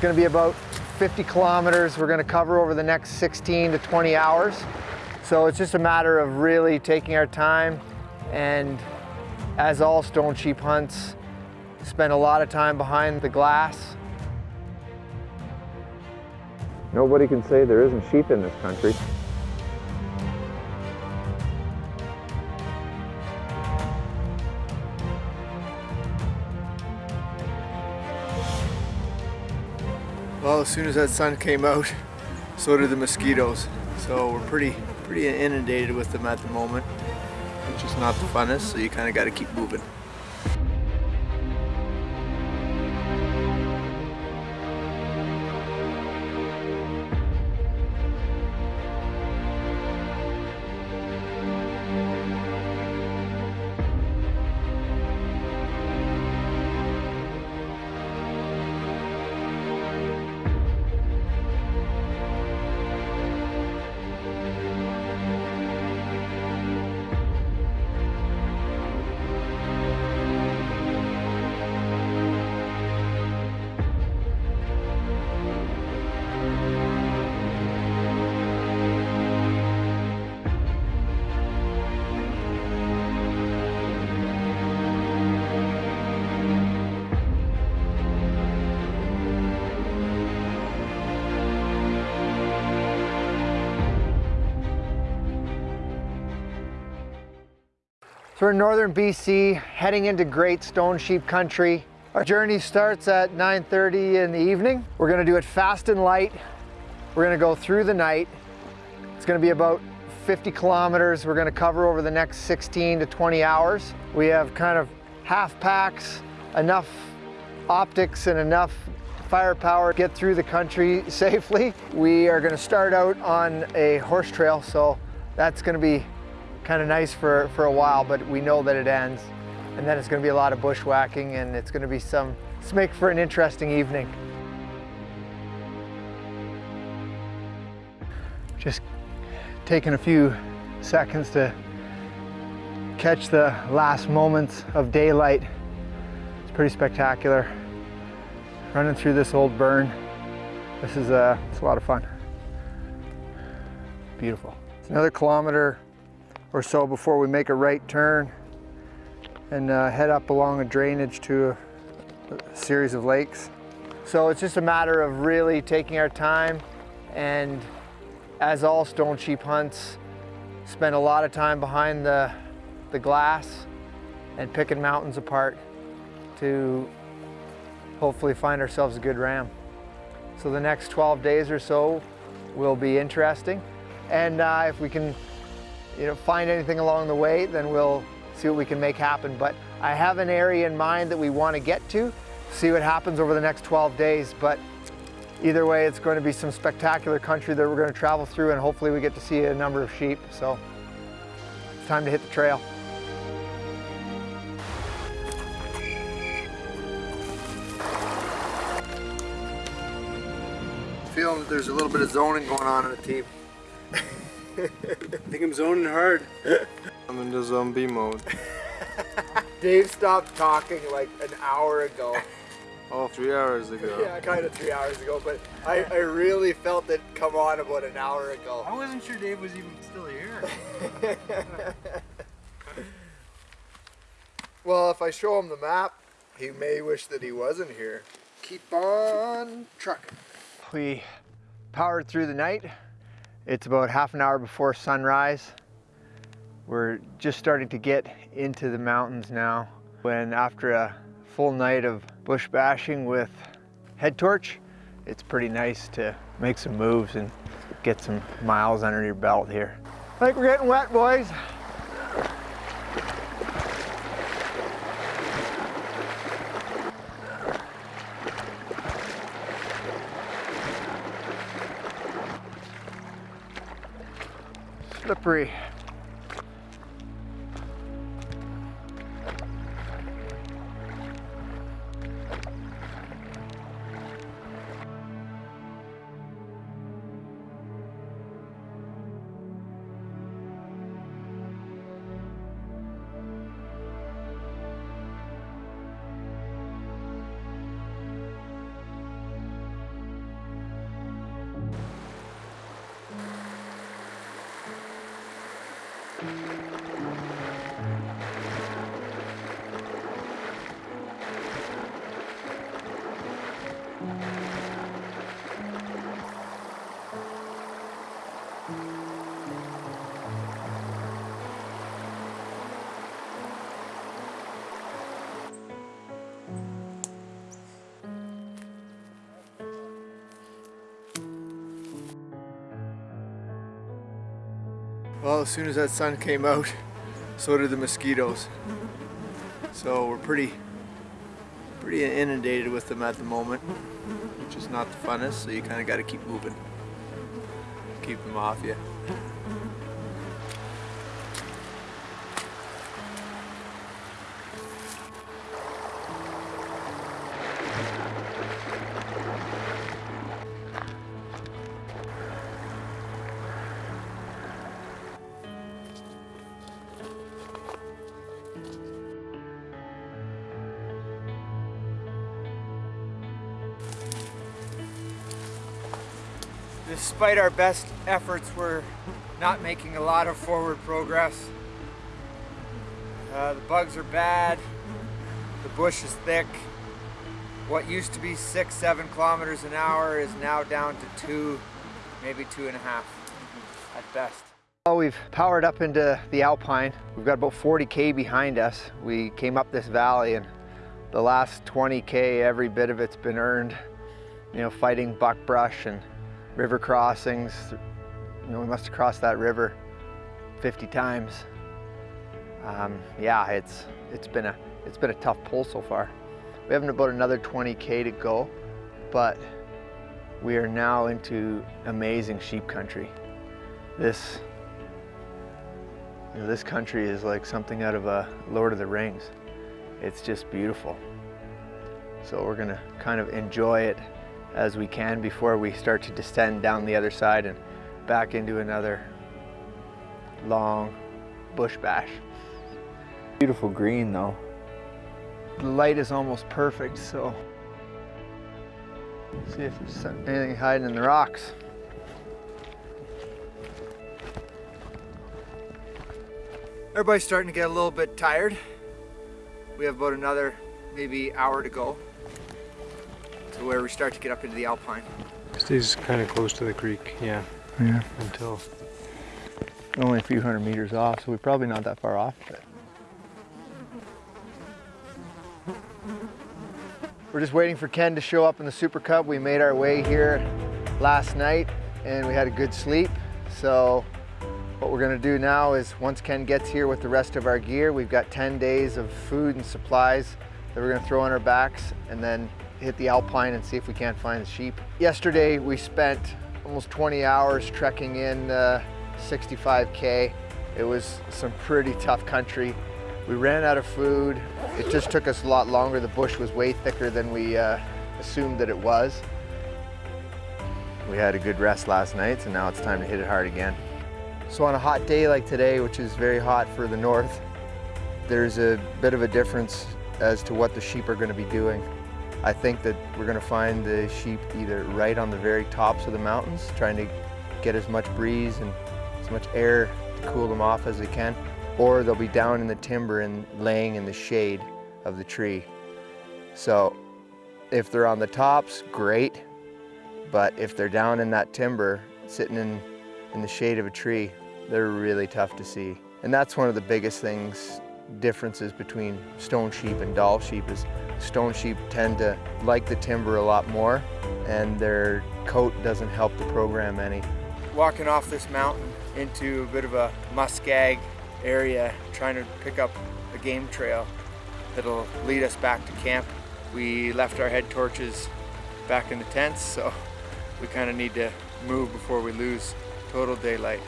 It's gonna be about 50 kilometers we're gonna cover over the next 16 to 20 hours. So it's just a matter of really taking our time and as all stone sheep hunts, spend a lot of time behind the glass. Nobody can say there isn't sheep in this country. As soon as that sun came out, so did the mosquitoes. So we're pretty, pretty inundated with them at the moment, which is not the funnest, so you kind of got to keep moving. We're in northern BC, heading into Great Stone Sheep Country. Our journey starts at 9.30 in the evening. We're gonna do it fast and light. We're gonna go through the night. It's gonna be about 50 kilometers we're gonna cover over the next 16 to 20 hours. We have kind of half packs, enough optics and enough firepower to get through the country safely. We are gonna start out on a horse trail, so that's gonna be kind of nice for, for a while, but we know that it ends. And then it's going to be a lot of bushwhacking and it's going to be some, let's make for an interesting evening. Just taking a few seconds to catch the last moments of daylight. It's pretty spectacular. Running through this old burn. This is uh, it's a lot of fun. Beautiful. It's another kilometer or so before we make a right turn and uh, head up along a drainage to a, a series of lakes. So it's just a matter of really taking our time and as all stone sheep hunts, spend a lot of time behind the, the glass and picking mountains apart to hopefully find ourselves a good ram. So the next 12 days or so will be interesting. And uh, if we can you know, find anything along the way, then we'll see what we can make happen. But I have an area in mind that we want to get to, see what happens over the next 12 days. But either way, it's going to be some spectacular country that we're going to travel through and hopefully we get to see a number of sheep. So it's time to hit the trail. Feeling that there's a little bit of zoning going on in the team. I think I'm zoning hard. I'm in the zombie mode. Dave stopped talking like an hour ago. Oh, three hours ago. Yeah, kind of three hours ago, but I, I really felt it come on about an hour ago. I wasn't sure Dave was even still here. well, if I show him the map, he may wish that he wasn't here. Keep on trucking. We powered through the night. It's about half an hour before sunrise. We're just starting to get into the mountains now. When after a full night of bush bashing with head torch, it's pretty nice to make some moves and get some miles under your belt here. I think we're getting wet, boys. Slippery. Well, as soon as that sun came out, so did the mosquitoes. So we're pretty, pretty inundated with them at the moment, which is not the funnest. So you kind of got to keep moving, keep them off you. Despite our best efforts, we're not making a lot of forward progress. Uh, the bugs are bad, the bush is thick. What used to be six, seven kilometers an hour is now down to two, maybe two and a half at best. Well, we've powered up into the Alpine. We've got about 40K behind us. We came up this valley and the last 20K, every bit of it's been earned, you know, fighting buckbrush and river crossings. You know, we must have crossed that river 50 times. Um, yeah, it's it's been a it's been a tough pull so far. We have about another 20k to go, but we are now into amazing sheep country. This you know, this country is like something out of a Lord of the Rings. It's just beautiful. So we're gonna kind of enjoy it as we can before we start to descend down the other side and back into another long bush bash. Beautiful green though. The light is almost perfect, so see if there's anything hiding in the rocks. Everybody's starting to get a little bit tired. We have about another maybe hour to go to where we start to get up into the alpine. Stays kind of close to the creek, yeah. Yeah. Until Only a few hundred meters off, so we're probably not that far off. But... We're just waiting for Ken to show up in the Super Cub. We made our way here last night and we had a good sleep. So what we're gonna do now is once Ken gets here with the rest of our gear, we've got 10 days of food and supplies that we're gonna throw on our backs and then hit the Alpine and see if we can't find the sheep. Yesterday we spent almost 20 hours trekking in uh, 65K. It was some pretty tough country. We ran out of food. It just took us a lot longer. The bush was way thicker than we uh, assumed that it was. We had a good rest last night, so now it's time to hit it hard again. So on a hot day like today, which is very hot for the north, there's a bit of a difference as to what the sheep are going to be doing. I think that we're going to find the sheep either right on the very tops of the mountains, trying to get as much breeze and as much air to cool them off as they can, or they'll be down in the timber and laying in the shade of the tree. So if they're on the tops, great, but if they're down in that timber, sitting in, in the shade of a tree, they're really tough to see. And that's one of the biggest things, differences between stone sheep and Dall sheep is Stone sheep tend to like the timber a lot more and their coat doesn't help the program any. Walking off this mountain into a bit of a muskeg area, trying to pick up a game trail that'll lead us back to camp. We left our head torches back in the tents, so we kind of need to move before we lose total daylight.